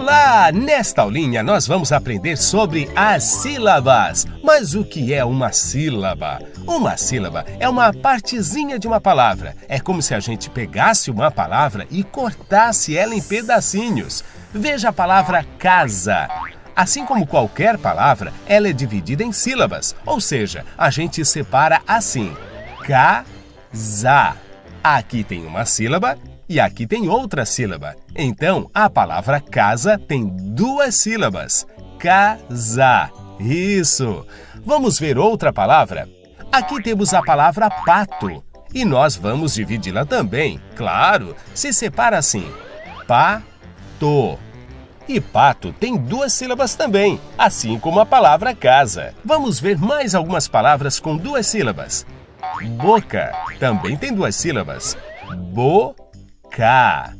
Olá! Nesta aulinha nós vamos aprender sobre as sílabas. Mas o que é uma sílaba? Uma sílaba é uma partezinha de uma palavra. É como se a gente pegasse uma palavra e cortasse ela em pedacinhos. Veja a palavra casa. Assim como qualquer palavra, ela é dividida em sílabas, ou seja, a gente separa assim: casa. Aqui tem uma sílaba e aqui tem outra sílaba. Então, a palavra casa tem duas sílabas. Casa. Isso. Vamos ver outra palavra? Aqui temos a palavra pato. E nós vamos dividi-la também. Claro, se separa assim. Pato. E pato tem duas sílabas também, assim como a palavra casa. Vamos ver mais algumas palavras com duas sílabas. Boca também tem duas sílabas. Boca. K.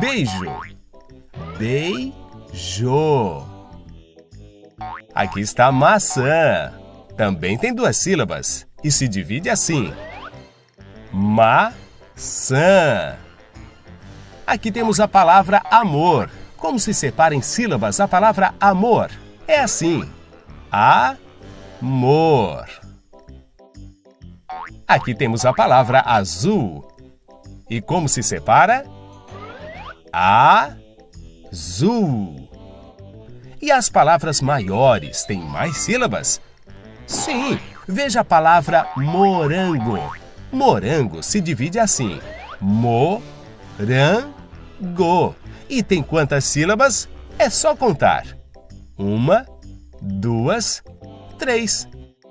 Beijo. Beijo. Aqui está maçã. Também tem duas sílabas e se divide assim. Maçã. Aqui temos a palavra amor. Como se separa em sílabas a palavra amor? É assim. Amor. Aqui temos a palavra azul. E como se separa? Azul. E as palavras maiores têm mais sílabas? Sim, veja a palavra morango. Morango se divide assim: morango. E tem quantas sílabas? É só contar. Uma, duas, três.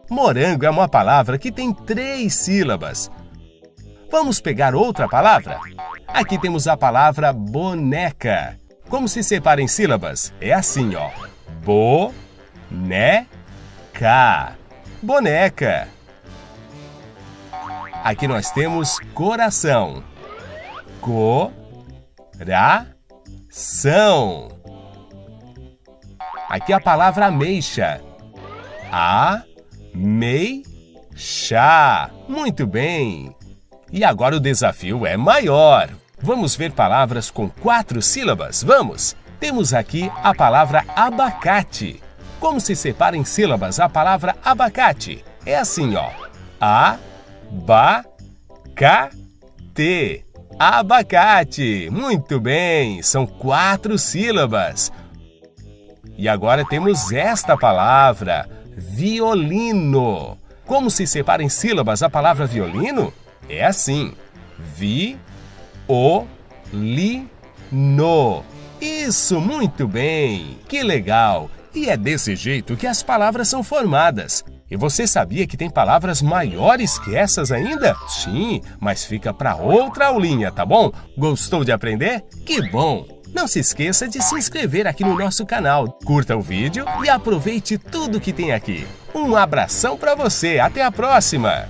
Morango é uma palavra que tem três sílabas. Vamos pegar outra palavra? Aqui temos a palavra boneca. Como se separa em sílabas? É assim, ó. Bo-ne-ca. Boneca. Aqui nós temos coração. Co-ra-ção. Aqui a palavra ameixa. A-mei-chá. Muito bem. E agora o desafio é maior. Vamos ver palavras com quatro sílabas? Vamos! Temos aqui a palavra abacate. Como se separa em sílabas a palavra abacate? É assim, ó. A, ba, ca, te. Abacate. Muito bem, são quatro sílabas. E agora temos esta palavra, violino. Como se separa em sílabas a palavra violino? É assim. Vi, o, li, no. Isso, muito bem! Que legal! E é desse jeito que as palavras são formadas. E você sabia que tem palavras maiores que essas ainda? Sim, mas fica para outra aulinha, tá bom? Gostou de aprender? Que bom! Não se esqueça de se inscrever aqui no nosso canal, curta o vídeo e aproveite tudo que tem aqui. Um abração para você, até a próxima!